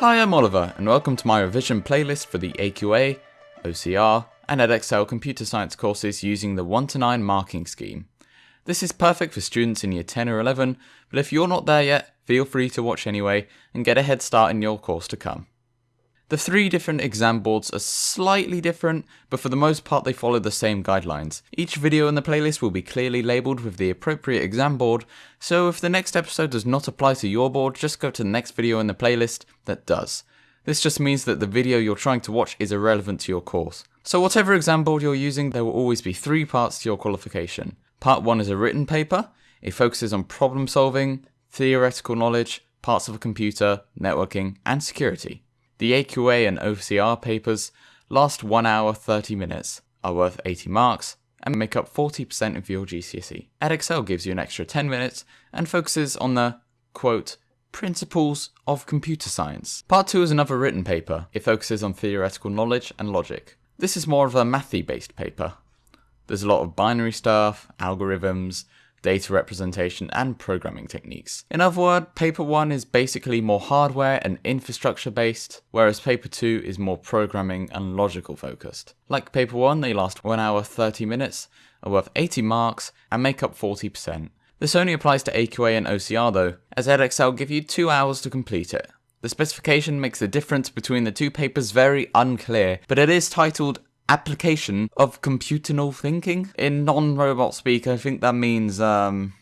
Hi, I'm Oliver, and welcome to my revision playlist for the AQA, OCR, and Edexcel computer science courses using the 1 to 9 marking scheme. This is perfect for students in year 10 or 11, but if you're not there yet, feel free to watch anyway and get a head start in your course to come. The three different exam boards are slightly different, but for the most part they follow the same guidelines. Each video in the playlist will be clearly labelled with the appropriate exam board, so if the next episode does not apply to your board, just go to the next video in the playlist that does. This just means that the video you're trying to watch is irrelevant to your course. So whatever exam board you're using, there will always be three parts to your qualification. Part 1 is a written paper, it focuses on problem solving, theoretical knowledge, parts of a computer, networking, and security. The AQA and OCR papers last 1 hour 30 minutes, are worth 80 marks, and make up 40% of your GCSE. Edexcel gives you an extra 10 minutes and focuses on the, quote, principles of computer science. Part 2 is another written paper. It focuses on theoretical knowledge and logic. This is more of a mathy based paper. There's a lot of binary stuff, algorithms, data representation, and programming techniques. In other words, paper 1 is basically more hardware and infrastructure based, whereas paper 2 is more programming and logical focused. Like paper 1, they last 1 hour 30 minutes, are worth 80 marks, and make up 40%. This only applies to AQA and OCR though, as Edexcel give you 2 hours to complete it. The specification makes the difference between the two papers very unclear, but it is titled application of computational thinking. In non-robot speak, I think that means, um...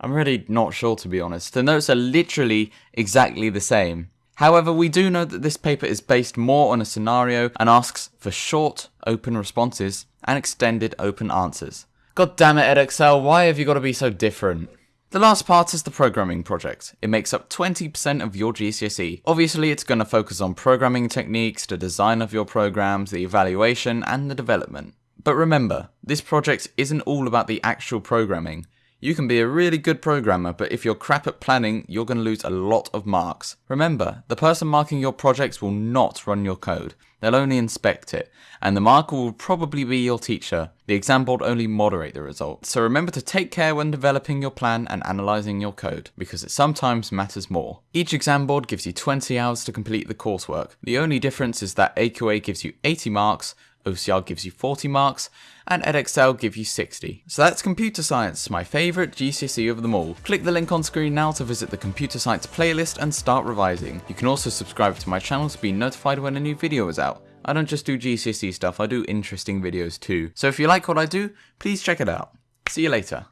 I'm really not sure to be honest. The notes are literally exactly the same. However, we do know that this paper is based more on a scenario and asks for short, open responses and extended open answers. God damn it, Edexcel, why have you got to be so different? The last part is the programming project. It makes up 20% of your GCSE. Obviously, it's going to focus on programming techniques, the design of your programs, the evaluation, and the development. But remember, this project isn't all about the actual programming. You can be a really good programmer, but if you're crap at planning, you're going to lose a lot of marks. Remember, the person marking your projects will not run your code. They'll only inspect it, and the marker will probably be your teacher. The exam board only moderate the results. So remember to take care when developing your plan and analysing your code, because it sometimes matters more. Each exam board gives you 20 hours to complete the coursework. The only difference is that AQA gives you 80 marks, OCR gives you 40 marks, and Edexcel give you 60. So that's computer science, my favourite GCSE of them all. Click the link on screen now to visit the computer science playlist and start revising. You can also subscribe to my channel to be notified when a new video is out. I don't just do GCSE stuff, I do interesting videos too. So if you like what I do, please check it out. See you later.